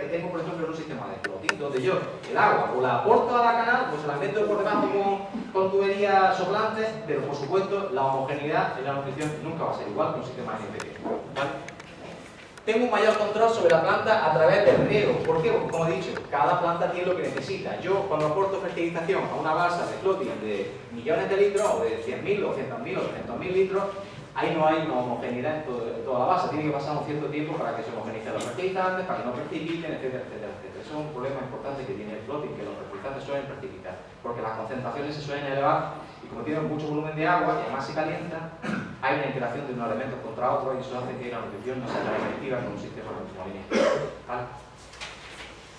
que tengo, por ejemplo, en un sistema de floating, donde yo el agua o la aporto a la canal, pues la meto por debajo con, con tuberías soplantes, pero por supuesto la homogeneidad en la nutrición nunca va a ser igual que un sistema NPK. ¿vale? Tengo un mayor control sobre la planta a través del riego. ¿Por qué? Porque, como he dicho, cada planta tiene lo que necesita. Yo, cuando aporto fertilización a una balsa de floating de millones de litros, o de 100.000, o 100.000, o 300.000 litros, ahí no hay una homogeneidad en, toda la base. Tiene que pasar un cierto tiempo para que se homogenicen los fertilizantes, para que no precipiten, etcétera, etcétera, etcétera. Eso es un problema importante que tiene el floating, que los fertilizantes suelen precipitar, porque las concentraciones se suelen elevar y como tienen mucho volumen de agua y además se calientan, hay una interacción de unos elementos contra otros y eso hace que la nutrición no sea tan efectiva con un sistema ¿Vale?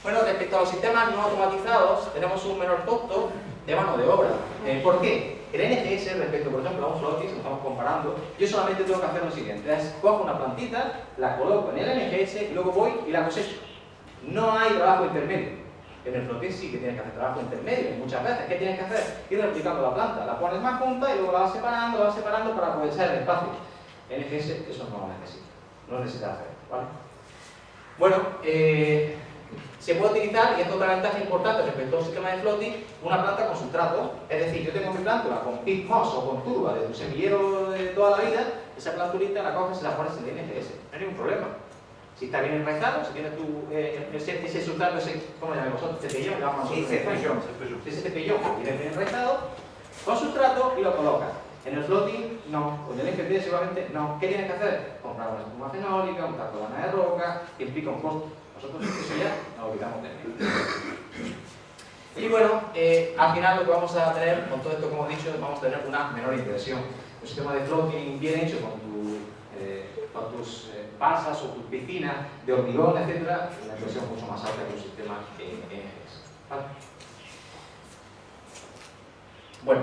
Bueno, respecto a los sistemas no automatizados, tenemos un menor costo de mano de obra. Eh, ¿Por qué? El NGS respecto, por ejemplo, a un floating, si lo estamos comparando, yo solamente tengo que hacer lo siguiente, cojo una plantita, la coloco en el NGS y luego voy y la cosecho. No hay trabajo intermedio. En el floating sí que tienes que hacer trabajo intermedio, muchas veces. ¿Qué tienes que hacer? Ir replicando la planta. La pones más junta y luego la vas separando, la vas separando para aprovechar el espacio. NGS eso no lo necesita. No necesita hacer, ¿vale? Bueno, eh, se puede utilizar, y esto es otra ventaja importante respecto a un sistema de floating, una planta con sustrato. Es decir, yo tengo mi planta con pit moss o con turba de tu semillero de toda la vida, esa plantulita la coges y la pones en el NGS. No hay ningún problema. Si está bien enraizado, si tienes tu, eh, ese, ese sustrato, ese, ¿cómo llamáis vosotros? Cepillón, llamamos Sí, cepillón. Ese cepillón que viene bien enraizado, con sustrato y lo colocas. En el floating, no. Con el NFT seguramente, no. ¿Qué tienes que hacer? Comprar una espuma fenólica, un taco de roca, que implica un costo. Nosotros eso ya nos olvidamos de él. Y bueno, eh, al final lo que vamos a tener, con todo esto como he dicho, vamos a tener una menor inversión. Un sistema de floating bien hecho con, eh, tus eh, o tus piscinas de hormigón, etc., una inversión mucho más alta que un sistema. ¿Vale? Bueno,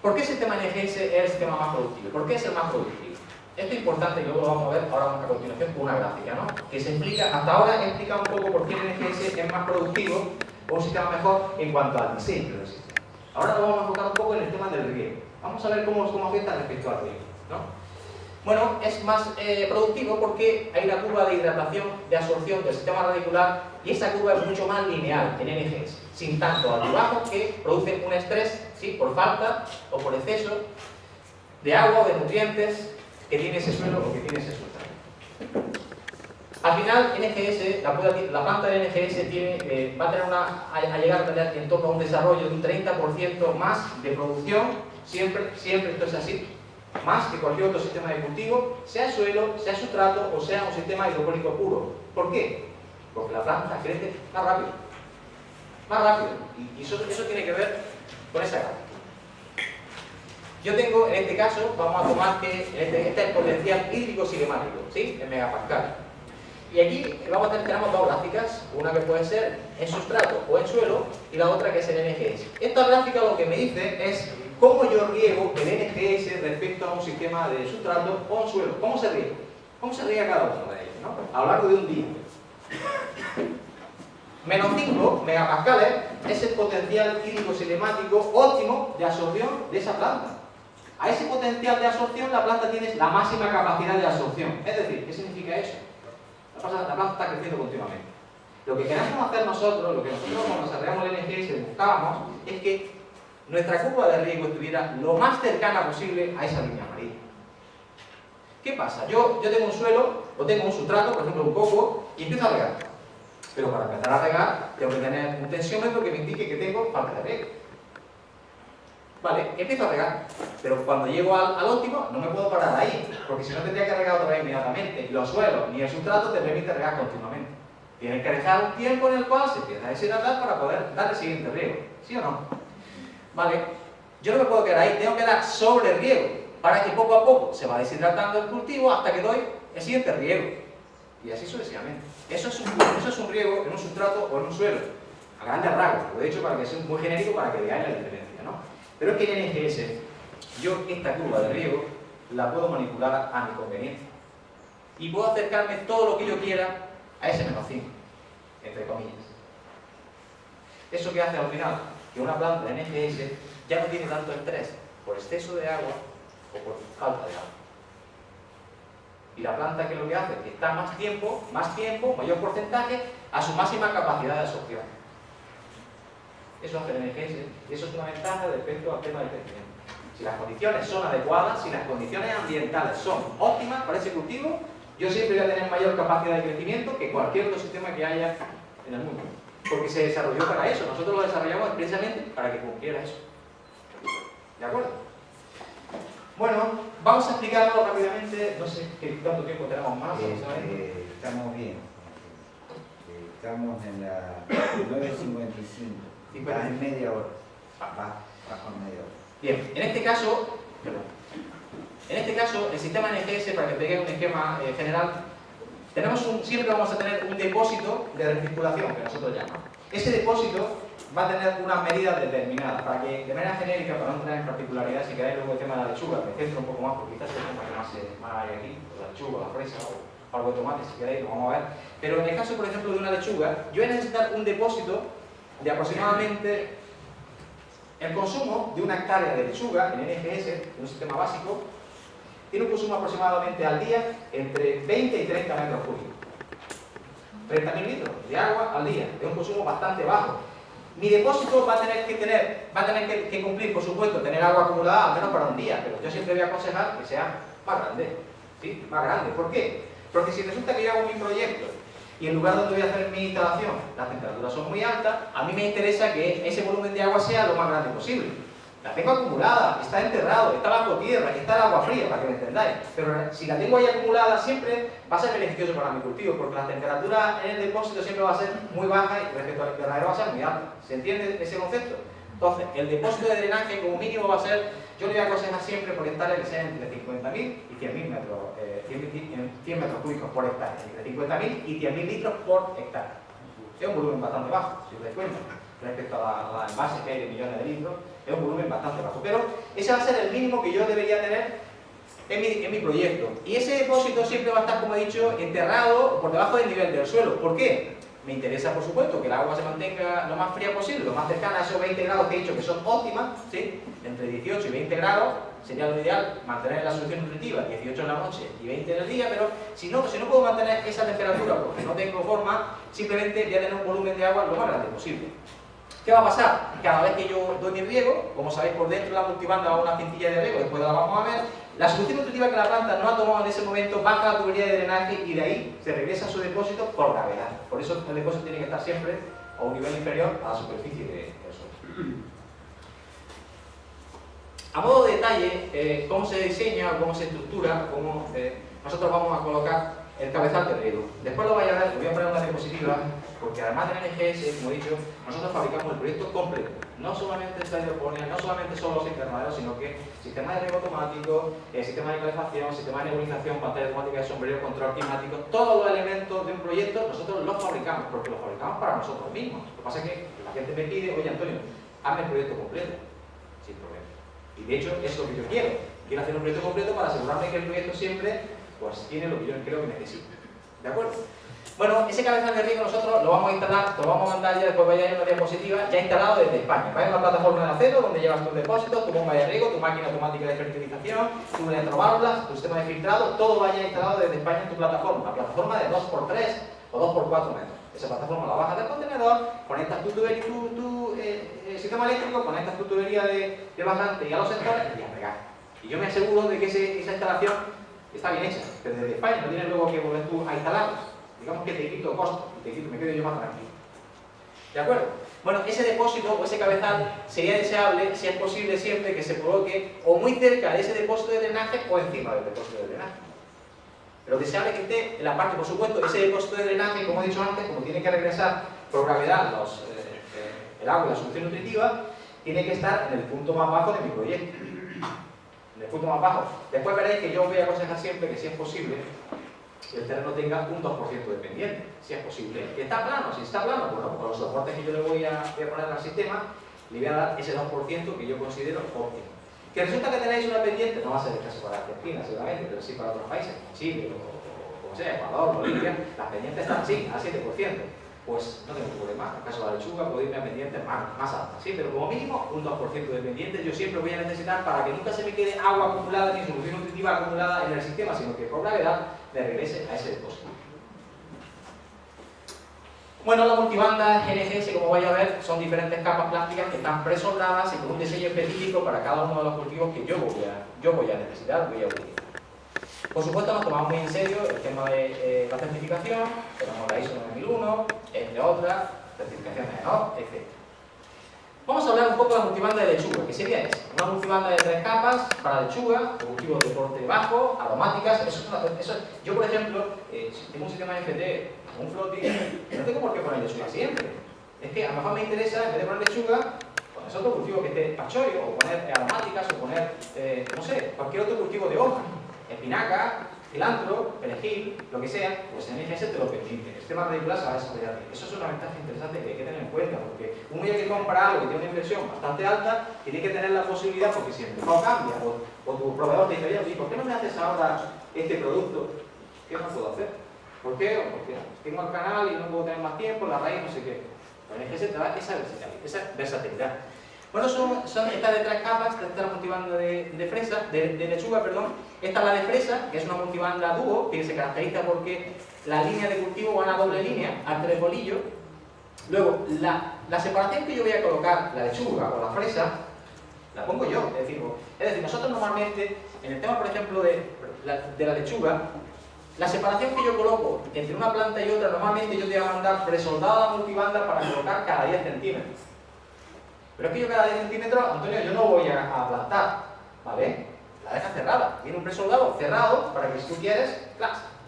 ¿por qué el sistema NGS es el sistema más productivo? ¿Por qué es el más productivo? Esto es importante y luego lo vamos a ver ahora a continuación con una gráfica, ¿no? Que se explica, hasta ahora he explicado un poco por qué el NGS es más productivo o un sistema mejor en cuanto al diseño del sistema. Ahora lo vamos a enfocar un poco en el tema del riego. Vamos a ver cómo, cómo afecta respecto al riego, ¿no? Bueno, es más eh, productivo porque hay la curva de hidratación, de absorción del sistema radicular y esa curva es mucho más lineal en NGS, sin tanto altibajos que producen un estrés ¿sí? por falta o por exceso de agua o de nutrientes que tiene ese suelo o que tiene ese suelo. Al final, NGS, la, la planta de NGS tiene, eh, va a, tener una, a, llegar a tener en torno a un desarrollo de un 30% más de producción, siempre, siempre esto es así, más que cualquier otro sistema de cultivo, sea suelo, sea sustrato o sea un sistema hidropónico puro. ¿Por qué? Porque la planta crece más rápido. Más rápido. Y eso, eso tiene que ver con esa gráfica. Yo tengo, en este caso, vamos a tomar que este, este es el potencial hídrico cinemático, ¿sí? En megapascal. Y aquí vamos a tener, tenemos dos gráficas, una que puede ser en sustrato o en suelo y la otra que es en NGS. Esta gráfica lo que me dice es cómo yo riego el NGS respecto a un sistema de sustrato o un suelo. ¿Cómo se riega? ¿Cómo se riega cada uno de ellos? ¿no? A lo largo de un día. Menos 5 megapascales es el potencial hídrico cinemático óptimo de absorción de esa planta. A ese potencial de absorción la planta tiene la máxima capacidad de absorción. Es decir, ¿qué significa eso? La planta, está creciendo continuamente. Lo que queremos hacer nosotros, lo que nosotros cuando desarrollamos el NGS buscábamos, es que nuestra curva de riesgo estuviera lo más cercana posible a esa línea amarilla. ¿Qué pasa? Yo, yo tengo un suelo, o tengo un sustrato, por ejemplo un coco, y empiezo a regar. Pero para empezar a regar, tengo que tener un tensiómetro que me indique que tengo falta de riego. Vale, empiezo a regar, pero cuando llego al, óptimo no me puedo parar ahí, porque si no tendría que regar otra vez inmediatamente. Y los suelos ni el sustrato te permite regar continuamente. Tienes que dejar un tiempo en el cual se empieza a deshidratar para poder dar el siguiente riego. ¿Sí o no? Vale, yo no me puedo quedar ahí, tengo que dar sobre riego para que poco a poco se va deshidratando el cultivo hasta que doy el siguiente riego. Y así sucesivamente. Eso es un, eso es un riego en un sustrato o en un suelo. A grandes rasgos, lo he dicho para que sea muy genérico para que veáis la diferencia. ¿no? Pero es que en NGS, yo esta curva de riego la puedo manipular a mi conveniencia. Y puedo acercarme todo lo que yo quiera a ese menos 5, entre comillas. ¿Eso que hace al final? Que una planta de NGS ya no tiene tanto estrés por exceso de agua o por falta de agua. Y la planta que lo que hace es que está más tiempo, más tiempo, mayor porcentaje, a su máxima capacidad de absorción. Eso hace el NGS y eso es una ventaja respecto al tema del crecimiento. Si las condiciones son adecuadas, si las condiciones ambientales son óptimas para ese cultivo, yo siempre voy a tener mayor capacidad de crecimiento que cualquier otro sistema que haya en el mundo. Porque se desarrolló para eso, nosotros lo desarrollamos precisamente para que cumpliera eso. ¿De acuerdo? Bueno, vamos a explicarlo rápidamente, no sé cuánto tiempo tenemos más. Eh, estamos bien. Estamos en la 9.55. Está en media hora. Media hora. Bien, en este caso, en este caso, el sistema NGS, para que te un esquema eh, general, tenemos un, siempre vamos a tener un depósito de recirculación, que nosotros llamamos. Ese depósito va a tener unas medidas determinadas, para que de manera genérica, para no entrar en particularidad, si queréis luego el tema de la lechuga, me centro un poco más, porque quizás es que más, más hay aquí, la lechuga, la fresa o algo de tomate, si queréis, lo vamos a ver. Pero en el caso, por ejemplo, de una lechuga, yo voy a necesitar un depósito de aproximadamente el consumo de una hectárea de lechuga en NGS, en un sistema básico, tiene un consumo aproximadamente al día entre 20 y 30 metros cúbicos. 30.000 litros de agua al día, es un consumo bastante bajo. Mi depósito va a tener que tener, va a tener que, cumplir, por supuesto, tener agua acumulada al menos para un día, pero yo siempre voy a aconsejar que sea más grande, ¿sí? Más grande. ¿Por qué? Porque si resulta que yo hago mi proyecto y en lugar donde voy a hacer mi instalación las temperaturas son muy altas, a mí me interesa que ese volumen de agua sea lo más grande posible. La tengo acumulada, está enterrado, está bajo tierra, está el agua fría, para que me entendáis. Pero si la tengo ahí acumulada, siempre va a ser beneficioso para mi cultivo, porque la temperatura en el depósito siempre va a ser muy baja y respecto al invernadero va a ser muy alta. ¿Se entiende ese concepto? Entonces, el depósito de drenaje como mínimo va a ser, yo le voy a aconsejar siempre por hectárea que sea entre 50.000 y 100.000 metros, eh, 100, metros cúbicos por hectárea, entre 50.000 y 100.000 litros por hectárea. Es un volumen bastante bajo, si os dais cuenta, respecto a la, envase que hay de millones de litros es un volumen bastante bajo, pero ese va a ser el mínimo que yo debería tener en mi, proyecto. Y ese depósito siempre va a estar, como he dicho, enterrado por debajo del nivel del suelo. ¿Por qué? Me interesa, por supuesto, que el agua se mantenga lo más fría posible, lo más cercana a esos 20 grados que he dicho que son óptimas, ¿sí? entre 18 y 20 grados sería lo ideal mantener la solución nutritiva 18 en la noche y 20 en el día, pero si no, si no puedo mantener esa temperatura porque no tengo forma, simplemente voy a tener un volumen de agua lo más grande posible. ¿Qué va a pasar? Cada vez que yo doy mi riego, como sabéis por dentro de la multibanda va una cintilla de riego, después la vamos a ver, la solución nutritiva que la planta no ha tomado en ese momento baja la tubería de drenaje y de ahí se regresa a su depósito por gravedad. Por eso el depósito tiene que estar siempre a un nivel inferior a la superficie del suelo. A modo de detalle, eh, cómo se diseña, cómo se estructura, cómo eh, nosotros vamos a colocar el cabezal de riego. Después lo vais a ver, voy a poner una diapositiva, porque además de NGS, como he dicho, nosotros fabricamos el proyecto completo. No solamente esta hidroponía, no solamente son los invernaderos, sino que sistema de riego automático, eh, sistema de calefacción, sistema de nebulización, pantalla automática de sombrero, control climático, todos los elementos de un proyecto nosotros los fabricamos, porque los fabricamos para nosotros mismos. Lo que pasa es que la gente me pide, oye Antonio, hazme el proyecto completo, sin problema. Y de hecho es lo que yo quiero. Quiero hacer un proyecto completo para asegurarme que el proyecto siempre pues tiene lo que yo creo que necesita. ¿De acuerdo? Bueno, ese cabezal de riego nosotros lo vamos a instalar, lo vamos a mandar ya después vaya en una diapositiva, ya instalado desde España. Va en una plataforma de acero donde llevas tus depósitos, tu bomba de riego, tu máquina automática de fertilización, tu electroválvulas, tu sistema de filtrado, todo vaya instalado desde España en tu plataforma. La plataforma de 2x3 o 2x4 metros. Esa plataforma la bajas del contenedor, conectas tu tubería, tu, tu eh, eh, sistema eléctrico, conectas tu tubería de, de bajante y a los sectores y a regar. Y yo me aseguro de que esa instalación está bien hecha, desde España no tienes luego que volver tú a instalarla. Digamos que te quito costo, te quito, me quedo yo más tranquilo. ¿De acuerdo? Bueno, ese depósito o ese cabezal sería deseable, si es posible siempre, que se coloque o muy cerca de ese depósito de drenaje o encima del depósito de drenaje. Pero deseable que esté en la parte, por supuesto, ese depósito de drenaje, como he dicho antes, como tiene que regresar por gravedad eh, eh, el agua y la solución nutritiva, tiene que estar en el punto más bajo de mi proyecto en el punto más bajo. Después veréis que yo voy a aconsejar siempre que si es posible, que el terreno tenga un 2% de pendiente, si es posible. Que está plano, si está plano, bueno, con los soportes que yo le voy a, poner al sistema, le voy a dar ese 2% que yo considero óptimo. Que resulta que tenéis una pendiente, no va a ser el caso para Argentina seguramente, pero sí para otros países, como Chile o, como sea, Ecuador, Bolivia, las pendientes están así, al 7% pues no tengo problema. En el caso de la lechuga puedo irme a pendientes más, más altas, ¿sí? Pero como mínimo un 2% de pendientes yo siempre voy a necesitar para que nunca se me quede agua acumulada ni solución nutritiva acumulada en el sistema, sino que por gravedad me regrese a ese depósito. Bueno, las multibandas NGS, como vais a ver, son diferentes capas plásticas que están presoldadas y con un diseño específico para cada uno de los cultivos que yo voy a, yo voy a necesitar, voy a utilizar. Por supuesto, nos tomamos muy en serio el tema de eh, la certificación, tenemos la ISO 9001, entre otras, certificaciones de NOC, etc. Vamos a hablar un poco de la multibanda de lechuga, que sería esa. Una multibanda de tres capas para lechuga, cultivos de porte bajo, aromáticas. Eso, eso, yo, por ejemplo, eh, si tengo un sistema FT un floating, no tengo por qué poner lechuga siempre. Es que a lo mejor me interesa, en vez de poner lechuga, poner otro cultivo que esté pachoyo, o poner aromáticas, o poner, eh, no sé, cualquier otro cultivo de hoja. Espinaca, cilantro, perejil, lo que sea, pues en IGS te lo permite. El sistema radicular se va a desarrollar Eso es una ventaja interesante que hay que tener en cuenta, porque un día que compra algo que tiene una inversión bastante alta, tiene que tener la posibilidad, porque si el mercado cambia, o, tu proveedor te dice, ¿por qué no me haces ahora este producto? ¿Qué no puedo hacer? ¿Por qué? Porque tengo el canal y no puedo tener más tiempo, la raíz, no sé qué. Pero en te da. Esa versatilidad. Bueno, son, estas de tres capas, esta es la multibanda de, fresa, de, lechuga, perdón. Esta es la de fresa, que es una multibanda dúo, que se caracteriza porque la línea de cultivo van a doble línea, al tres bolillos. Luego, la, la, separación que yo voy a colocar, la lechuga o la fresa, la pongo yo. Es decir, es decir nosotros normalmente, en el tema, por ejemplo, de de la lechuga, la separación que yo coloco entre una planta y otra, normalmente yo te voy a mandar presoldada multibanda para colocar cada 10 centímetros. Pero es que yo cada 10 centímetros, Antonio, yo no voy a, plantar, ¿vale? La dejas cerrada. Tiene un presoldado cerrado para que si tú quieres,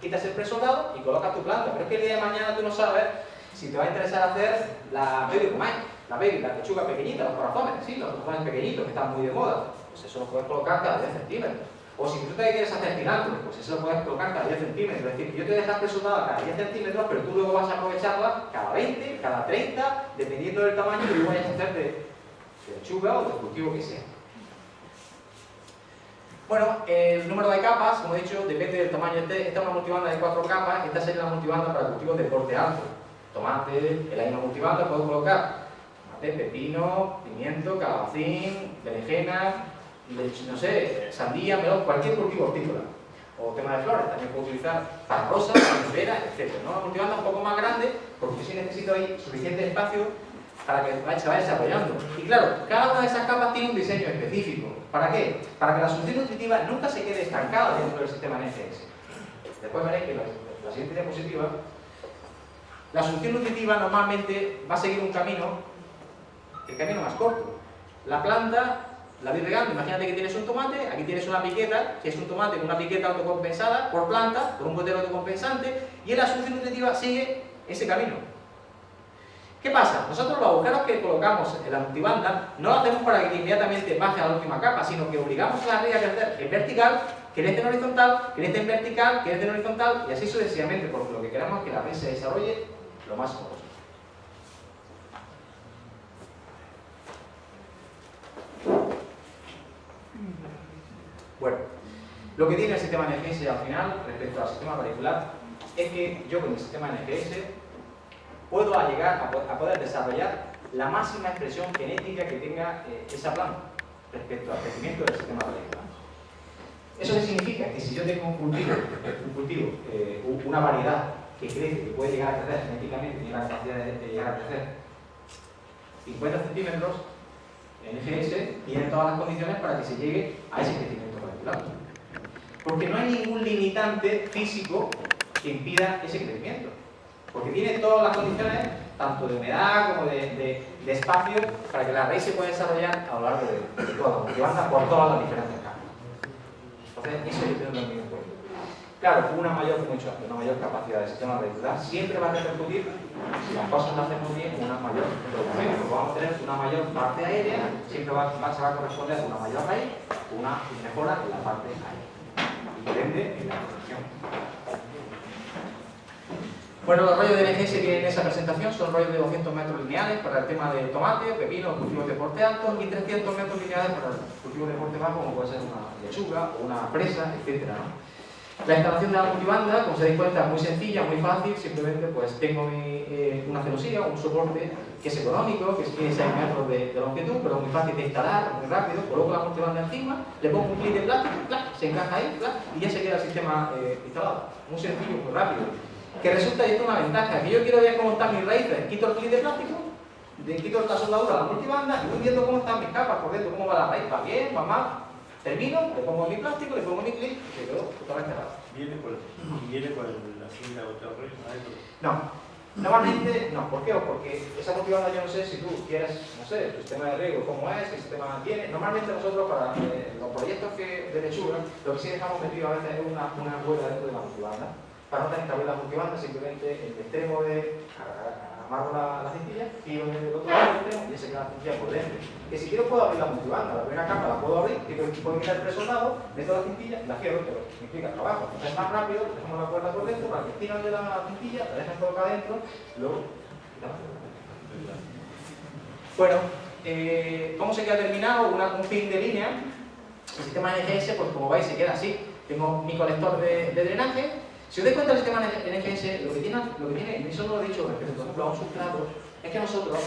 quitas el presoldado y colocas tu planta. Pero es que el día de mañana tú no sabes si te va a interesar hacer la baby romay, la baby, la lechuga pequeñita, los corazones, ¿sí? Los corazones pequeñitos que están muy de moda. Pues eso lo puedes colocar cada 10 centímetros. O si tú te quieres hacer cilantro, pues eso lo puedes colocar cada 10 centímetros. Es decir, yo te dejas presoldada cada 10 centímetros, pero tú luego vas a aprovecharla cada 20, cada 30, dependiendo del tamaño que tú vayas a hacer de, de lechuga o de cultivo que sea. Bueno, el número de capas, como he dicho, depende del tamaño. Este, esta es una multibanda de cuatro capas, esta sería la multibanda para cultivos de porte alto. Tomate, el año multibanda puedo colocar tomate, pepino, pimiento, calabacín, berenjena, no sé, sandía, melón, cualquier cultivo hortícola. O tema de flores, también puedo utilizar para rosa, para etc. ¿no? Una multibanda un poco más grande, porque si necesito ahí suficiente espacio para que se vaya desarrollando. Y claro, cada una de esas capas tiene un diseño específico. ¿Para qué? Para que la solución nutritiva nunca se quede estancada dentro del sistema NGS. Después veréis que en la, siguiente diapositiva, la solución nutritiva normalmente va a seguir un camino, el camino más corto. La planta la voy regando, imagínate que tienes un tomate, aquí tienes una piqueta, que es un tomate con una piqueta autocompensada por planta, con un gotero autocompensante, y la solución nutritiva sigue ese camino. ¿Qué pasa? Nosotros los agujeros que colocamos en la multibanda no lo hacemos para que inmediatamente baje a la última capa, sino que obligamos a la red a crecer en vertical, crece en horizontal, crece en vertical, crece en horizontal y así sucesivamente, porque lo que queremos es que la red se desarrolle lo más posible. Bueno, lo que tiene el sistema NGS al final, respecto al sistema particular, es que yo con el sistema NGS puedo llegar a poder desarrollar la máxima expresión genética que tenga eh, esa planta respecto al crecimiento del sistema radicular. ¿Eso qué significa? Que si yo tengo un cultivo, un cultivo eh, una variedad que crece, que puede llegar a crecer genéticamente, tiene la capacidad de, llegar a crecer 50 centímetros, NGS tiene todas las condiciones para que se llegue a ese crecimiento radicular. Porque no hay ningún limitante físico que impida ese crecimiento porque tiene todas las condiciones, tanto de humedad como de, espacio, para que la raíz se pueda desarrollar a lo largo de, toda la banda por todas las diferentes capas. Entonces, eso yo tengo también en cuenta. Claro, una mayor, mucho, una mayor capacidad de sistema radicular siempre va a repercutir, si las cosas las hacemos bien, una mayor porque vamos a tener una mayor parte aérea, siempre va, se va a corresponder a una mayor raíz, una mejora en la parte aérea. Y depende en la producción. Bueno, los rollos de NGS que en esa presentación son rollos de 200 metros lineales para el tema de tomate, pepino, cultivos de porte alto y 300 metros lineales para cultivos de porte bajo como puede ser una lechuga o una presa, etc. La instalación de la multibanda, como se dais cuenta, es muy sencilla, muy fácil, simplemente pues tengo eh, una celosía, un soporte que es económico, que tiene 6 metros de, longitud, pero muy fácil de instalar, muy rápido, coloco la multibanda encima, le pongo un clip de plástico, se encaja ahí, y ya se queda el sistema eh, instalado. Muy sencillo, muy rápido. Que resulta esto una ventaja, que yo quiero ver cómo están mis raíces, quito el clip de plástico, de quito la soldadura, la multibanda, y voy viendo cómo están mis capas por dentro, cómo va la raíz, va bien, va mal, termino, le pongo mi plástico, le pongo mi clip y se quedó totalmente raro. ¿Viene por, ¿Viene por la cinta o No, Normalmente, no, ¿por qué? Porque esa multibanda yo no sé si tú quieres, no sé, tu sistema de riego, cómo es, qué sistema tiene. Normalmente nosotros para eh, los proyectos que, de lechuga, lo que sí dejamos metido a veces es una, una rueda dentro de la multibanda, para no tener que abrir la multibanda, simplemente el extremo de amarro la, la cintilla y el otro lado y ese queda la cintilla por dentro. Que si quiero puedo abrir la multibanda, la primera capa la puedo abrir, que puedo quitar el presoldado, meto la cintilla y la cierro, pero significa trabajo. Entonces es más rápido, dejamos la cuerda por dentro para que tiran de la cintilla, la dejan colocar adentro, luego Bueno, eh, ¿cómo se queda terminado? Una, un fin de línea. El sistema NGS, pues como veis, se queda así. Tengo mi colector de drenaje, si os dais cuenta, el sistema NGS lo que tiene, lo que tiene y eso no lo he dicho respecto, por ejemplo, a un sustrato, es que nosotros,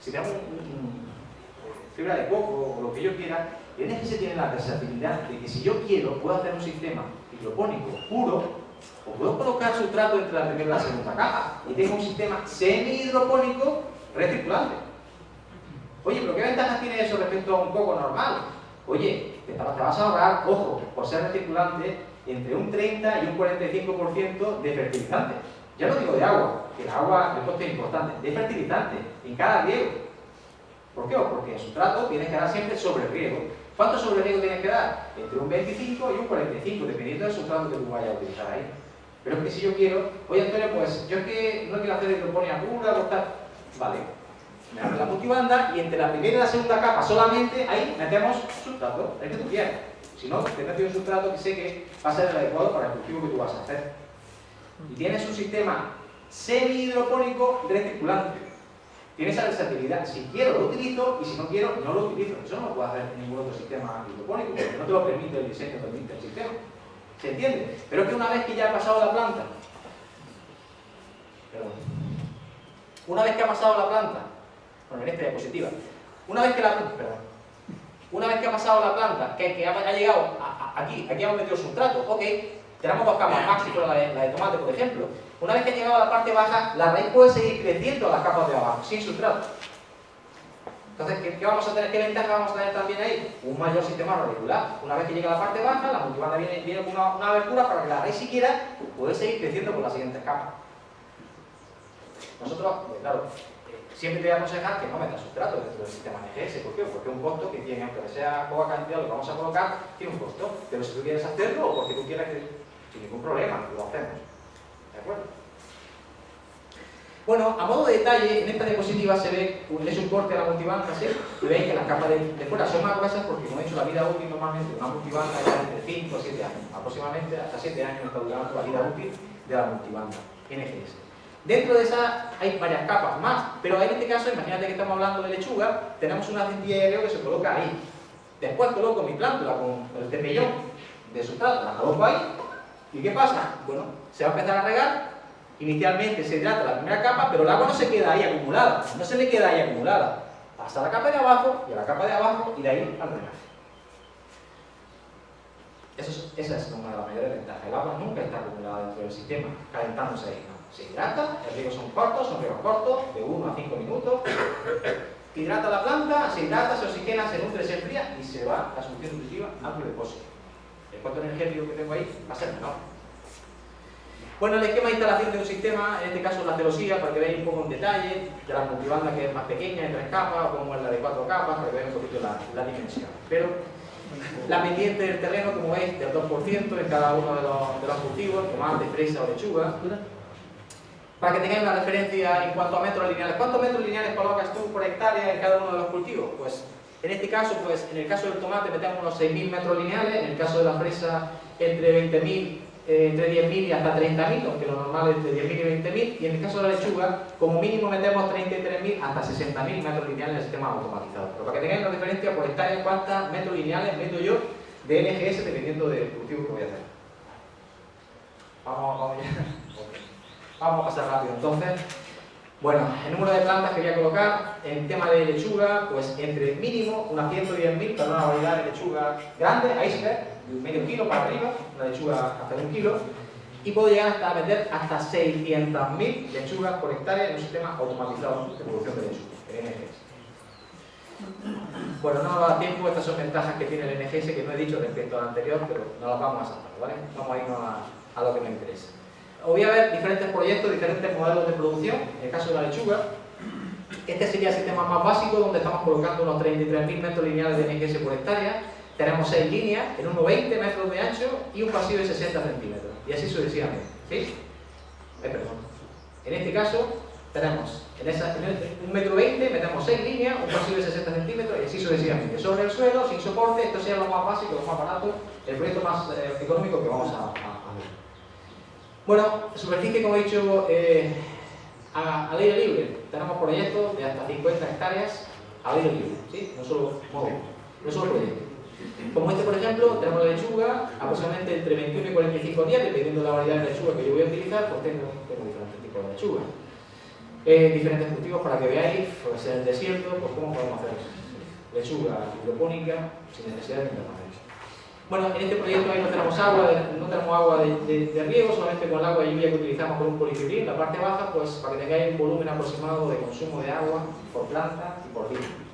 si tenemos fibra de coco o lo que yo quiera, el NGS tiene la versatilidad de que si yo quiero, puedo hacer un sistema hidropónico puro, o puedo colocar sustrato entre la primera y la segunda capa, y tengo un sistema semi-hidropónico recirculante. Oye, pero ¿qué ventajas tiene eso respecto a un coco normal? Oye, te vas a ahorrar, ojo, por ser recirculante, entre un 30 y un 45% de fertilizante. Ya no digo de agua, que el agua es un coste importante, de fertilizante en cada riego. ¿Por qué? Porque el sustrato tienes que dar siempre sobre riego. ¿Cuánto sobre riego tienes que dar? Entre un 25 y un 45, dependiendo del sustrato que tú vayas a utilizar ahí. Pero es que si yo quiero, oye Antonio, pues yo es que no quiero hacer hidroponía pura, cortar. Vale, me abre la multibanda y entre la primera y la segunda capa solamente ahí metemos sustrato, el que tú quieras. Si no, te meto un sustrato que sé que va a ser el adecuado para el cultivo que tú vas a hacer. Y tienes un sistema semi-hidropónico recirculante. Tienes esa versatilidad. Si quiero, lo utilizo y si no quiero, no lo utilizo. Eso no lo puede hacer ningún otro sistema hidropónico porque no te lo permite el diseño, permite el sistema. ¿Se entiende? Pero es que una vez que ya ha pasado la planta, perdón, una vez que ha pasado la planta, bueno, en esta diapositiva, una vez que la perdón, una vez que ha pasado la planta, que, ha, llegado aquí, aquí hemos metido sustrato, ok, tenemos dos capas maxi la de, la de tomate, por ejemplo. Una vez que ha llegado a la parte baja, la raíz puede seguir creciendo a las capas de abajo, sin sustrato. Entonces, ¿qué, vamos a tener? ¿Qué ventaja vamos a tener también ahí? Un mayor sistema radicular. Una vez que llega a la parte baja, la multibanda viene, viene con una, una, abertura para que la raíz siquiera pueda seguir creciendo por las siguientes capas. Nosotros, pues, claro, siempre te voy a aconsejar que no metas sustrato dentro del sistema NGS. ¿Por qué? Porque un costo que tiene, aunque sea poca cantidad lo que vamos a colocar, tiene un costo. Pero si tú quieres hacerlo o porque tú quieras, que, sin ningún problema, lo hacemos. ¿De acuerdo? Bueno, a modo de detalle, en esta diapositiva se ve es un corte a la multibanda, ¿sí? Y veis que las capas de, fuera son más gruesas porque, como he dicho, la vida útil normalmente de una multibanda es entre 5 o 7 años. Aproximadamente hasta 7 años está durando la vida útil de la multibanda NGS. Dentro de esa hay varias capas más, pero en este caso, imagínate que estamos hablando de lechuga, tenemos una riego que se coloca ahí. Después coloco mi plántula con el cepillón de sustrato, la coloco ahí, ¿y qué pasa? Bueno, se va a empezar a regar, inicialmente se hidrata la primera capa, pero el agua no se queda ahí acumulada, no se le queda ahí acumulada. Pasa a la capa de abajo y a la capa de abajo y de ahí al drenaje. esa es una de las mayores ventajas. El agua nunca está acumulada dentro del sistema, calentándose ahí se hidrata, el riego son cortos, son riegos cortos, de 1 a 5 minutos, hidrata la planta, se hidrata, se oxigena, se nutre, se enfría y se va la solución nutritiva a tu depósito. El costo energético que tengo ahí va a ser menor. Bueno, el esquema de instalación de un sistema, en este caso la celosía, para que veáis un poco en detalle, de la multibanda que es más pequeña, de tres capas, como es la de cuatro capas, para que veáis un poquito la, la dimensión. Pero la pendiente del terreno, como veis, del 2% en cada uno de los, de los cultivos, tomate, fresa o lechuga, para que tengáis una referencia en cuanto a metros lineales. ¿Cuántos metros lineales colocas tú por hectárea en cada uno de los cultivos? Pues en este caso, pues en el caso del tomate metemos unos 6.000 metros lineales, en el caso de la fresa entre 20.000, eh, entre 10.000 y hasta 30.000, aunque lo normal es entre 10.000 y 20.000, y en el caso de la lechuga, como mínimo metemos 33.000 hasta 60.000 metros lineales en el sistema automatizado. Pero para que tengáis una referencia por hectárea, cuántos metros lineales meto yo de NGS dependiendo del cultivo que voy a hacer. Vamos, vamos ya. Vamos a pasar rápido. Entonces, bueno, el número de plantas que voy a colocar, en tema de lechuga, pues entre mínimo unas 110.000 para una variedad de lechuga grande, iceberg, medio kilo para arriba, una lechuga hasta un kilo. y puedo llegar hasta meter hasta 600.000 lechugas por hectárea en un sistema automatizado de producción de lechugas, el NGS. Bueno, no nos da tiempo, estas son ventajas que tiene el NGS que no he dicho respecto al anterior, pero no las vamos a saltar, ¿vale? Vamos a irnos a, a lo que me interesa. Voy a ver diferentes proyectos, diferentes modelos de producción, en el caso de la lechuga, este sería el sistema más básico donde estamos colocando unos 33.000 metros lineales de NGS por hectárea. Tenemos 6 líneas en unos 20 metros de ancho y un pasillo de 60 centímetros. Y así sucesivamente. ¿Sí? Eh, perdón. En este caso tenemos en, esa, en un metro 20 metemos 6 líneas, un pasillo de 60 centímetros y así sucesivamente. Sobre el suelo, sin soporte, esto sería lo más básico, lo más barato, el proyecto más eh, económico que vamos a, a. Bueno, superficie como he dicho eh, al aire libre. Tenemos proyectos de hasta 50 hectáreas al aire libre, ¿sí? no solo móvil, no solo proyectos. Como este, por ejemplo, tenemos la lechuga aproximadamente entre 21 y 45 días, dependiendo de la variedad de lechuga que yo voy a utilizar, pues tengo, tengo diferentes tipos de lechuga. Eh, diferentes cultivos para que veáis, pues en el desierto, pues cómo podemos hacer lechuga hidropónica sin necesidad de invernaderos. Bueno, en este proyecto ahí no tenemos agua, no tenemos agua de, de, riego, solamente con el agua de lluvia que utilizamos con un polifibrín. La parte baja, pues para que tengáis un volumen aproximado de consumo de agua por planta y por día.